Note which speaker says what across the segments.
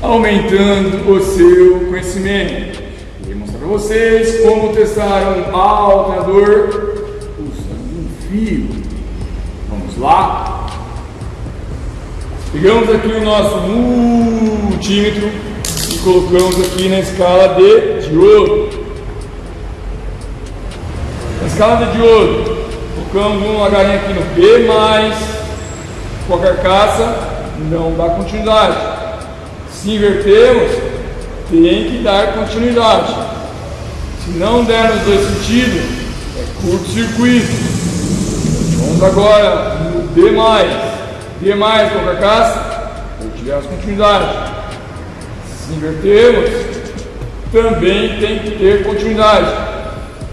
Speaker 1: aumentando o seu conhecimento. Vou mostrar para vocês como testar um alternador usando um fio. Vamos lá? Pegamos aqui o nosso multímetro e colocamos aqui na escala de diodo. Na escala de diodo, colocamos uma galinha aqui no B+, com a carcaça, não dá continuidade. Se invertermos, tem que dar continuidade. Se não der nos dois sentidos, é curto-circuito. Vamos agora no D+. D+, com a carcaça, ou tivermos continuidade. Se invertermos, também tem que ter continuidade.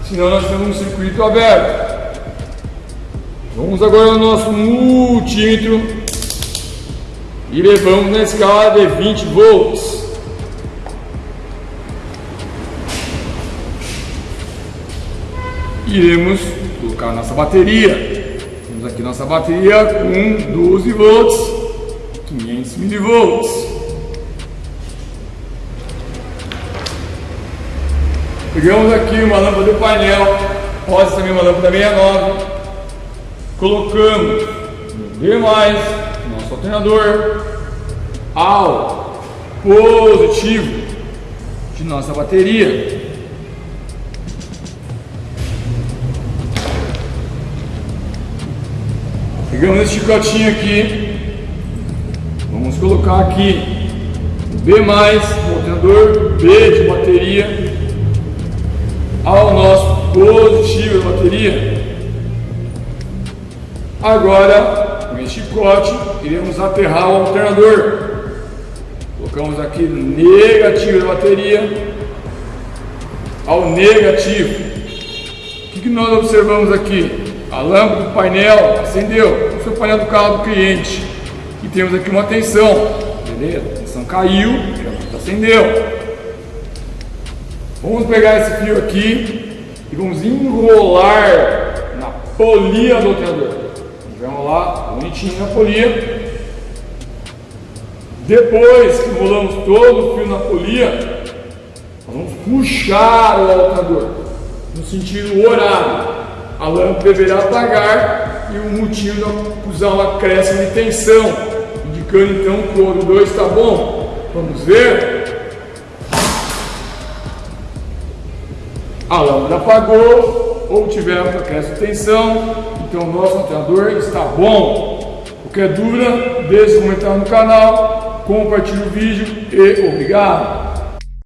Speaker 1: Senão nós temos um circuito aberto. Vamos agora ao nosso multímetro e levamos na escala de 20 volts. Iremos colocar nossa bateria. Temos aqui nossa bateria com 12 volts, 500 milivolts. Pegamos aqui uma lâmpada de painel, ser também uma lâmpada 69. Colocamos no D+, nosso alternador ao positivo. De nossa bateria. Pegamos esse chicotinho aqui, vamos colocar aqui. B+, o alternador B de bateria, ao nosso positivo da bateria. Agora, com esse chicote, iremos aterrar o alternador. Colocamos aqui negativo da bateria ao negativo. O que, nós observamos aqui? A lâmpada do painel acendeu. Esse é o painel do carro do cliente. E temos aqui uma tensão. Beleza? A tensão caiu, acendeu. Vamos pegar esse fio aqui e vamos enrolar na polia do alternador. Lá, bonitinho na polia. Depois que enrolamos todo o fio na polia, vamos puxar o alternador no sentido horário. A lâmpada deverá apagar e o multímetro usar uma acréscimo de tensão, indicando então que o 2 está bom. Vamos ver? A lâmpada apagou ou acréscimo de tensão, então o nosso alternador está bom. Qualquer dúvida, deixe um comentário no canal compartilhe o vídeo e obrigado!